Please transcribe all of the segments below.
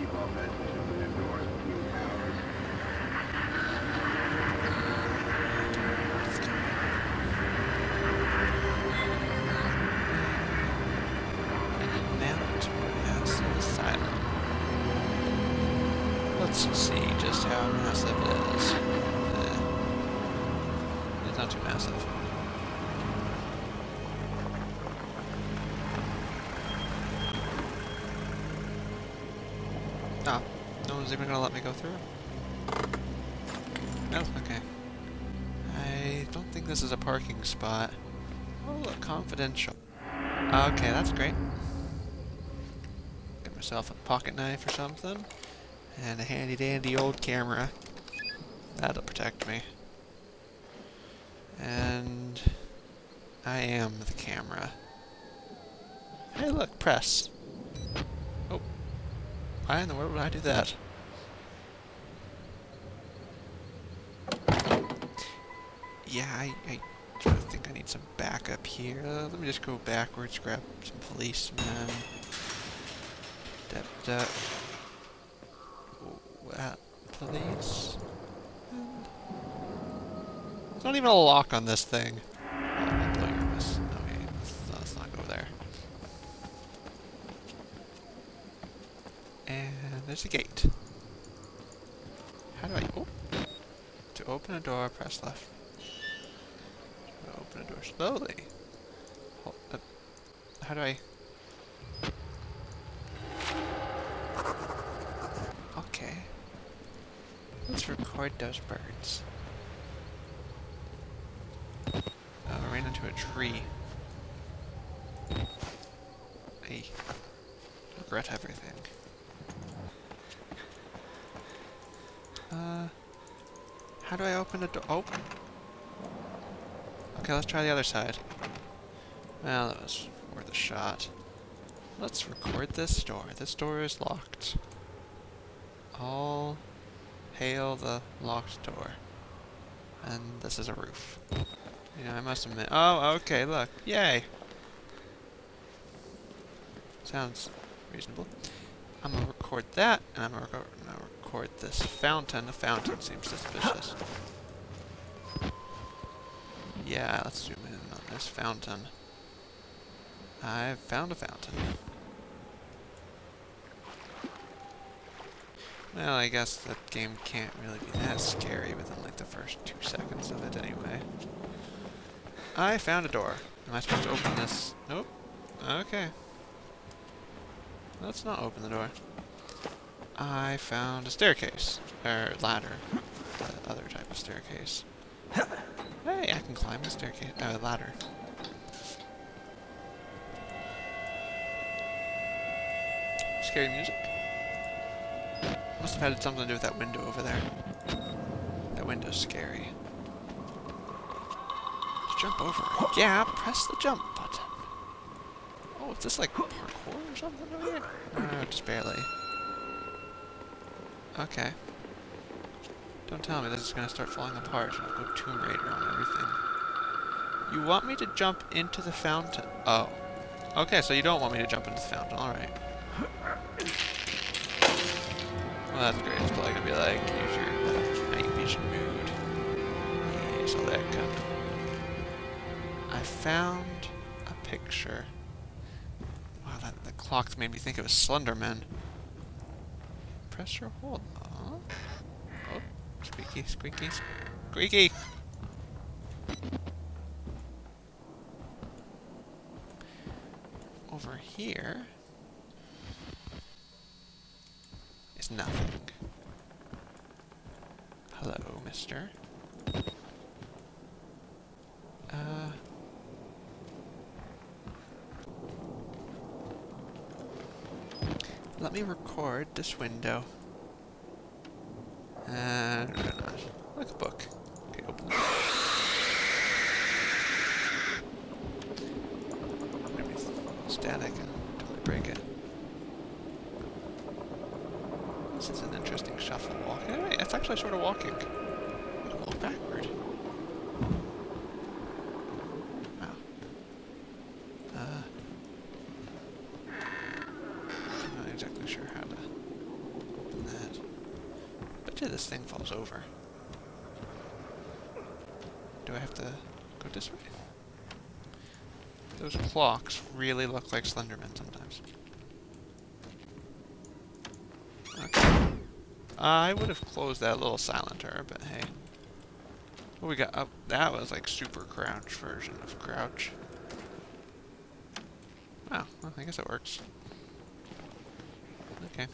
keep all Oh, no one's even gonna let me go through? No, okay. I don't think this is a parking spot. Oh, look, confidential. Okay, that's great. Get myself a pocket knife or something. And a handy dandy old camera. That'll protect me. And I am the camera. Hey look, press. Why in the world would I do that? Yeah, I, I think I need some backup here. Uh, let me just go backwards, grab some policemen. Dep, dep. Uh, police. There's not even a lock on this thing. Oh, I'll blow your miss. Okay, let's, let's not go there. And there's a gate. How do I... Oh. To open a door, press left. Open a door slowly. Hold, uh, how do I... Okay. Let's record those birds. Oh, I ran into a tree. I regret everything. Uh, how do I open the door? Oh! Okay, let's try the other side. Well, that was worth a shot. Let's record this door. This door is locked. All hail the locked door. And this is a roof. You know, I must admit. Oh, okay, look. Yay! Sounds reasonable. I'm gonna record that, and I'm gonna, record, record this fountain. The fountain seems suspicious. Yeah, let's zoom in on this fountain. I've found a fountain. Well, I guess that game can't really be that scary within like the first two seconds of it anyway. I found a door. Am I supposed to open this? Nope. Okay. Let's not open the door. I found a staircase. Or ladder. The other type of staircase. Hey, I can climb the staircase, uh, ladder. Scary music. Must have had something to do with that window over there. That window's scary. Let's jump over. Yeah, press the jump button. Oh, is this like parkour or something over here? Just barely. Okay. Don't tell me this is going to start falling apart and I'll go Tomb Raider on everything. You want me to jump into the fountain? Oh. Okay, so you don't want me to jump into the fountain. Alright. Well, that's great. It's probably going to be like, use your night vision mood. Yes, all that of... I found a picture. Wow, that, the clock made me think it was Slenderman. Press or hold. Oh. oh. Squeaky, squeaky, squeaky! Over here is nothing. Hello, mister. Uh... Me record this window. Uh, no, no, no. Like a book. Okay, open the. Maybe static and totally break it. This is an interesting shuffle walk. Hey, it's actually sort of walking. I can walk backward. Wow. Uh, I'm not exactly sure how to till this thing falls over. Do I have to go this way? Those clocks really look like Slenderman sometimes. Okay. Uh, I would have closed that little silencer, but hey. What we got? Oh, that was like super crouch version of crouch. Oh, well, I guess it works. Okay.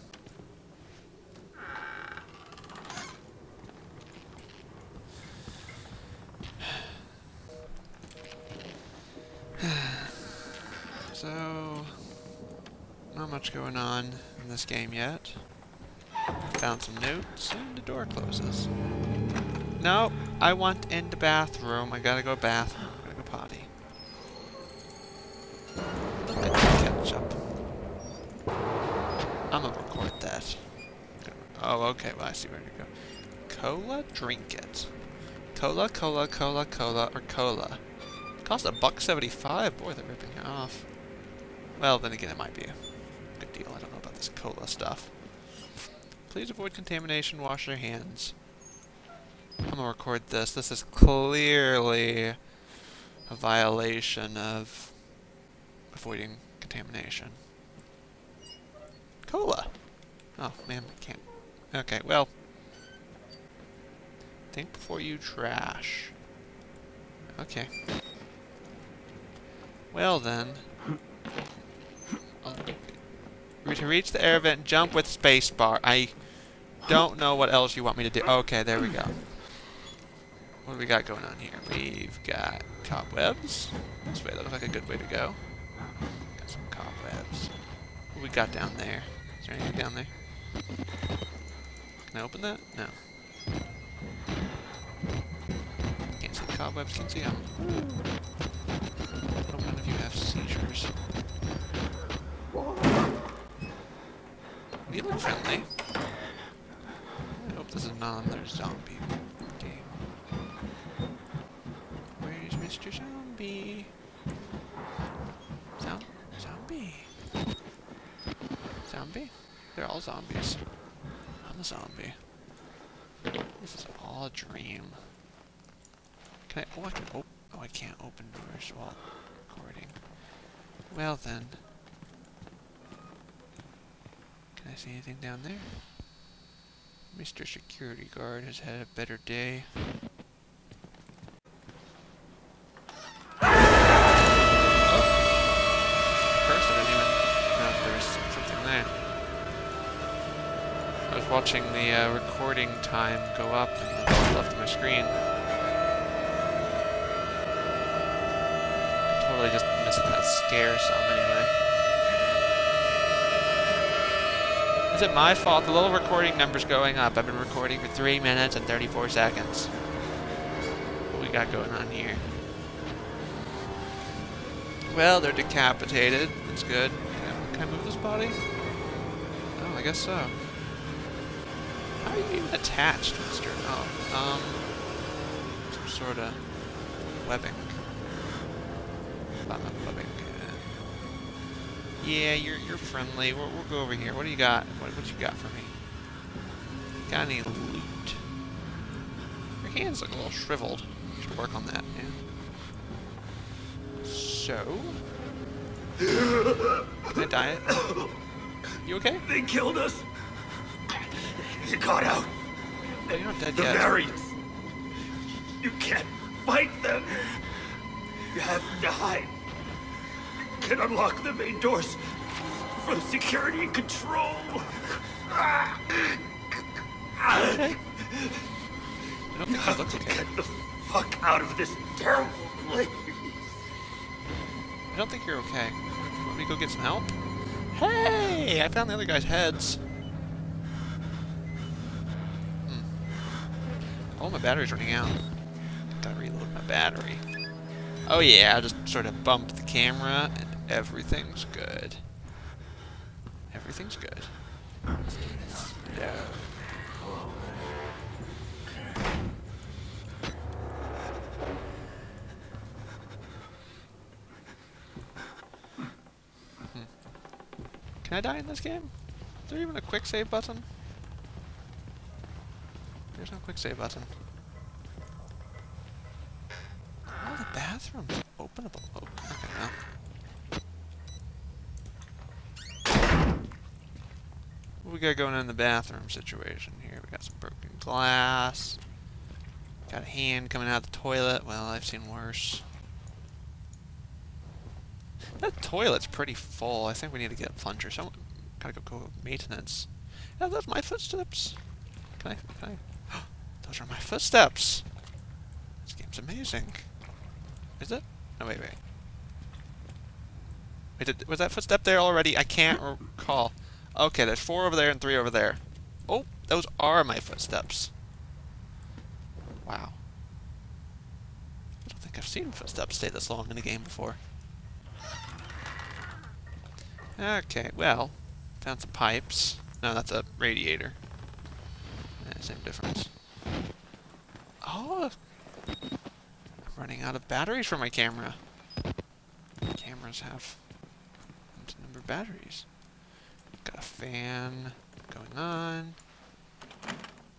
So, not much going on in this game yet. Found some notes, and the door closes. No, I want in the bathroom. I gotta go bathroom. I gotta go potty. Look at ketchup. I'm gonna record that. Oh, okay. Well, I see where to go. Cola, drink it. Cola, cola, cola, cola, or cola. Cost a buck seventy-five. Boy, they're ripping you off. Well, then again, it might be a good deal. I don't know about this cola stuff. Please avoid contamination. Wash your hands. I'm gonna record this. This is clearly a violation of avoiding contamination. Cola. Oh man, I can't. Okay, well. Think before you trash. Okay. Well then. To reach the air vent, jump with spacebar. I don't know what else you want me to do. Okay, there we go. What do we got going on here? We've got cobwebs. This way looks like a good way to go. Got some cobwebs. What we got down there? Is there anything down there? Can I open that? No. Can't see the cobwebs, can't see them. Hope none of you have seizures. You friendly. I hope this is not another zombie game. Where's Mr. Zombie? Zom zombie. Zombie? They're all zombies. I'm a zombie. This is all a dream. Can I? Oh, I can. Oh, oh, I can't open doors while recording. Well then. Can I see anything down there? Mr. Security Guard has had a better day. Oh. First, I was something there. I was watching the uh, recording time go up and left my screen. I Totally just missed that scare some anyway. Is it my fault? The little recording number's going up. I've been recording for 3 minutes and 34 seconds. What we got going on here? Well, they're decapitated. That's good. Can I, can I move this body? Oh, I guess so. How are you even attached, mister? Oh, um... Some sort of webbing. Yeah, you're you're friendly. We'll, we'll go over here. What do you got? What what you got for me? Got any loot? Your hands look a little shriveled. You should work on that, man. So, can I die? You okay? They killed us. You got out. Oh, you're not dead The yet. You can't fight them. You have to hide. Can unlock the main doors from security and control. I don't think okay. get the fuck out of this terrible place. I don't think you're okay. Want me go get some help? Hey! I found the other guy's heads. Hmm. Oh, my battery's running out. Gotta reload my battery. Oh yeah, I just sort of bumped the camera everything's good. Everything's good. Can I die in this game? Is there even a quick save button? There's no quick save button. Oh, the bathroom's openable. Oh, okay, well. What we got going on in the bathroom situation here? We got some broken glass. Got a hand coming out of the toilet. Well, I've seen worse. That toilet's pretty full. I think we need to get a plunger. Someone gotta go go maintenance. Yeah, those my footsteps. Can I? Can I? those are my footsteps. This game's amazing. Is it? No, wait, wait. Wait, did, was that footstep there already? I can't recall. Okay, there's four over there and three over there. Oh, those are my footsteps. Wow. I don't think I've seen footsteps stay this long in a game before. Okay, well, found some pipes. No, that's a radiator. Yeah, same difference. Oh, I'm running out of batteries for my camera. Cameras have a number of batteries. Fan going on.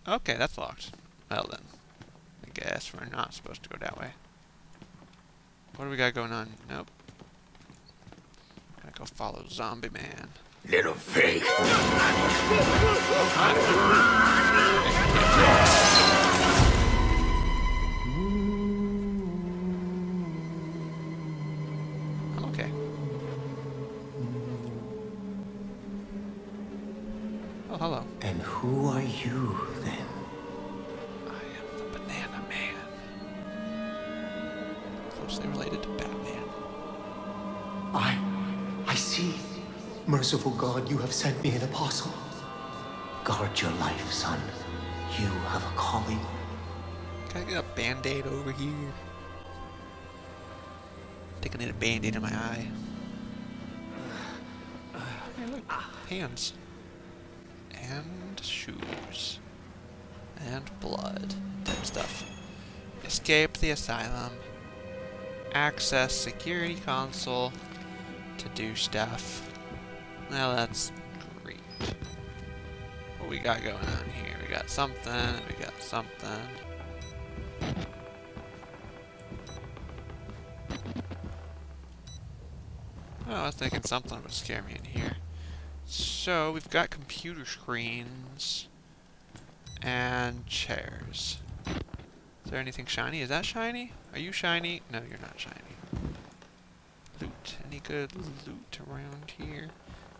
Okay, that's locked. Well then, I guess we're not supposed to go that way. What do we got going on? Nope. Gotta go follow Zombie Man. Little pig. who are you then? I am the Banana Man. Closely related to Batman. I. I see. Merciful God, you have sent me an apostle. Guard your life, son. You have a calling. Can I get a band-aid over here? I think I need a band-aid in my eye. Hey, look. Hands. And shoes. And blood. Type stuff. Escape the asylum. Access security console to do stuff. Now that's great. What we got going on here? We got something, we got something. Oh, I was thinking something would scare me in here. So, we've got computer screens and chairs. Is there anything shiny? Is that shiny? Are you shiny? No, you're not shiny. Loot. Any good loot around here?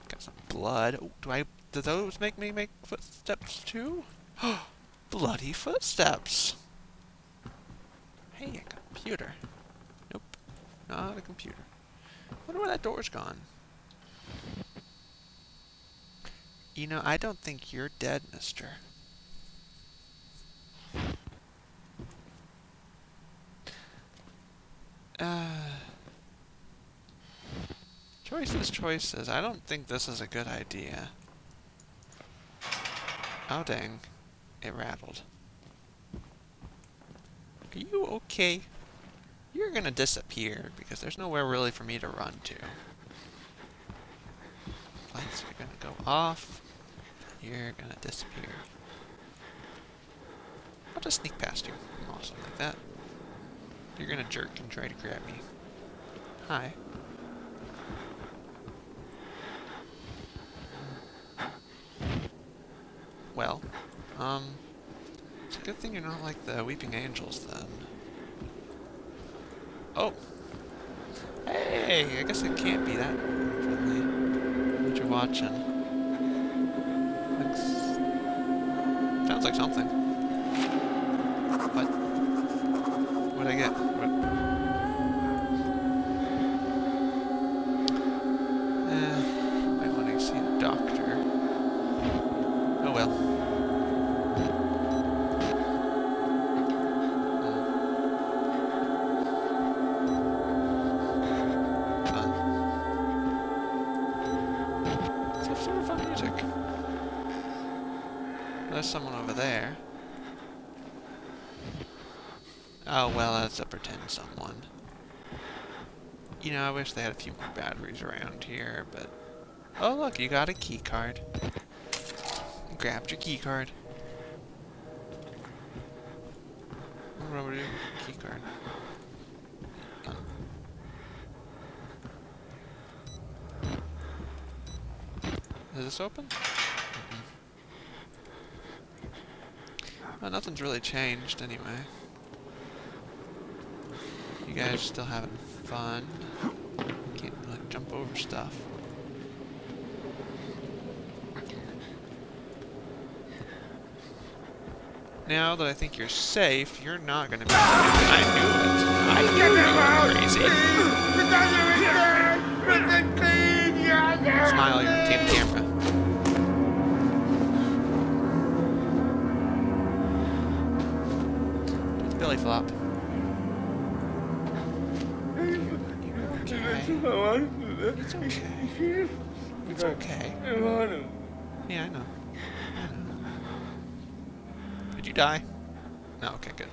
Got some blood. Oh, do I... Do those make me make footsteps too? Bloody footsteps! Hey, a computer. Nope. Not a computer. wonder where that door's gone. You know, I don't think you're dead, mister. Uh... Choices, choices. I don't think this is a good idea. Oh dang. It rattled. Are you okay? You're gonna disappear because there's nowhere really for me to run to. Lights are gonna go off. You're gonna disappear. I'll just sneak past you. Awesome like that. You're gonna jerk and try to grab me. Hi. Well, um, it's a good thing you're not like the Weeping Angels, then. Oh! Hey! I guess it can't be that friendly. What you're watching. Looks... Sounds like something. What? What'd I get? What? There's someone over there. Oh well, that's a pretend someone. You know, I wish they had a few more batteries around here, but... Oh look, you got a key card. Grabbed your key card. what? Key card. Is this open? Well, nothing's really changed anyway. You guys still having fun? Can't like jump over stuff. Now that I think you're safe, you're not gonna be. I knew it. I knew you were crazy. Smile, you're team camera. Flop. Okay. It's okay. It's okay. Yeah, I know. I know. Did you die? No, okay, good.